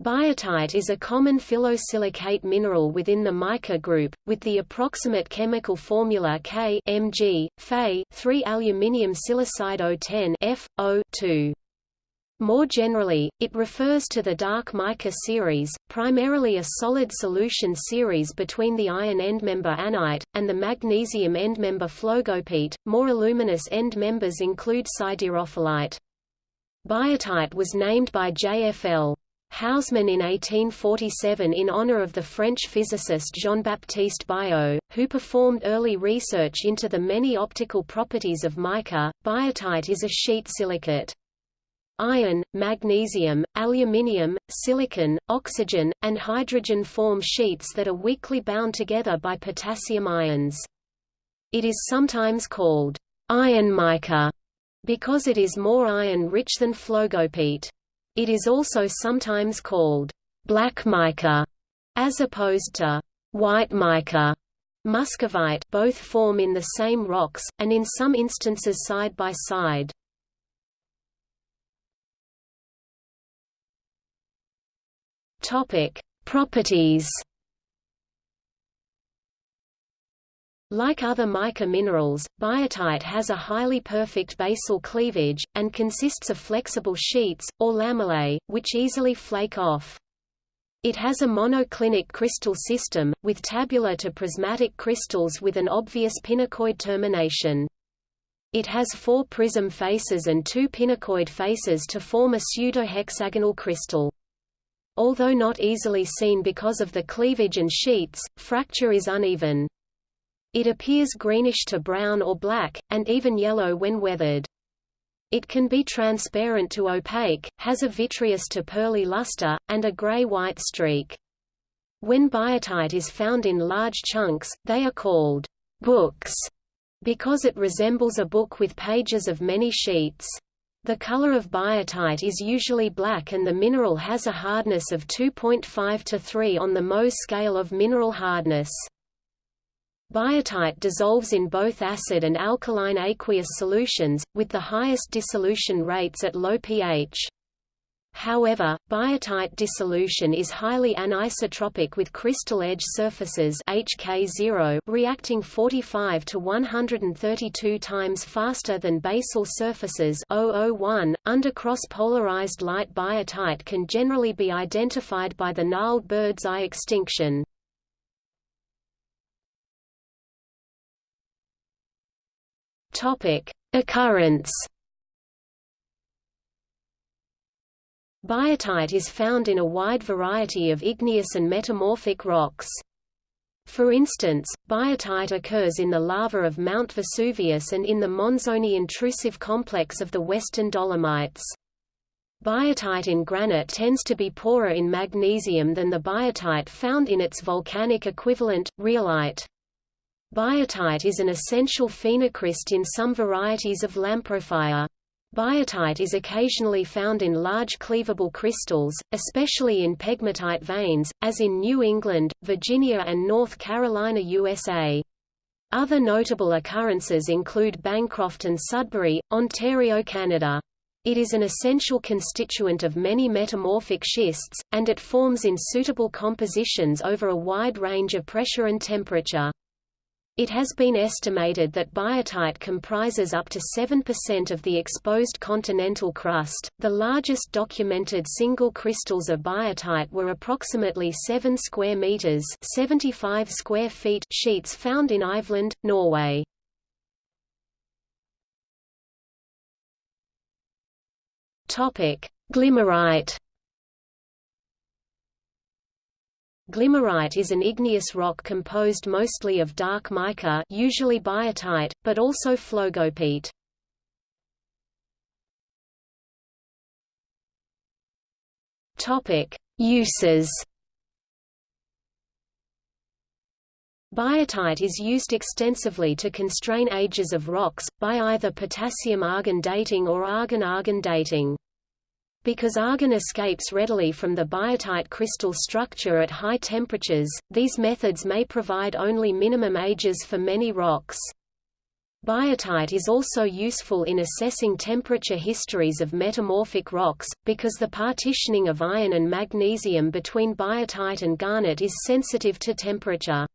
Biotite is a common phyllosilicate mineral within the mica group, with the approximate chemical formula K Mg, Fe 3 aluminium silicide O10 F, O2. More generally, it refers to the dark mica series, primarily a solid solution series between the iron endmember annite, and the magnesium endmember phlogopite. More aluminous end members include siderophyllite. Biotite was named by J.F.L. Hausmann in 1847 in honor of the French physicist Jean-Baptiste Biot, who performed early research into the many optical properties of mica. Biotite is a sheet silicate. Iron, magnesium, aluminium, silicon, oxygen, and hydrogen form sheets that are weakly bound together by potassium ions. It is sometimes called iron mica because it is more iron-rich than phlogopite. It is also sometimes called black mica, as opposed to white mica. Muscovite both form in the same rocks, and in some instances side by side. Topic: Properties. Like other mica minerals, biotite has a highly perfect basal cleavage, and consists of flexible sheets, or lamellae, which easily flake off. It has a monoclinic crystal system, with tabular to prismatic crystals with an obvious pinacoid termination. It has four prism faces and two pinacoid faces to form a pseudohexagonal crystal. Although not easily seen because of the cleavage and sheets, fracture is uneven. It appears greenish to brown or black, and even yellow when weathered. It can be transparent to opaque, has a vitreous to pearly luster, and a gray-white streak. When biotite is found in large chunks, they are called books, because it resembles a book with pages of many sheets. The color of biotite is usually black and the mineral has a hardness of 2.5 to 3 on the Mohs scale of mineral hardness. Biotite dissolves in both acid and alkaline aqueous solutions, with the highest dissolution rates at low pH. However, biotite dissolution is highly anisotropic with crystal edge surfaces HK0 reacting 45 to 132 times faster than basal surfaces 001. Under cross-polarized light biotite can generally be identified by the gnarled bird's eye extinction. Topic: Occurrence. Biotite is found in a wide variety of igneous and metamorphic rocks. For instance, biotite occurs in the lava of Mount Vesuvius and in the Monzoni intrusive complex of the Western Dolomites. Biotite in granite tends to be poorer in magnesium than the biotite found in its volcanic equivalent, rhyolite. Biotite is an essential phenocryst in some varieties of lamprophyre. Biotite is occasionally found in large cleavable crystals, especially in pegmatite veins, as in New England, Virginia and North Carolina USA. Other notable occurrences include Bancroft and Sudbury, Ontario, Canada. It is an essential constituent of many metamorphic schists, and it forms in suitable compositions over a wide range of pressure and temperature. It has been estimated that biotite comprises up to 7% of the exposed continental crust. The largest documented single crystals of biotite were approximately 7 square meters, 75 square feet sheets found in Iveland, Norway. Topic: Glimmerite Glimmerite is an igneous rock composed mostly of dark mica usually biotite, but also phlogopite. Uses Biotite is used extensively to constrain ages of rocks, by either potassium-argon dating or argon-argon dating. Because argon escapes readily from the biotite crystal structure at high temperatures, these methods may provide only minimum ages for many rocks. Biotite is also useful in assessing temperature histories of metamorphic rocks, because the partitioning of iron and magnesium between biotite and garnet is sensitive to temperature.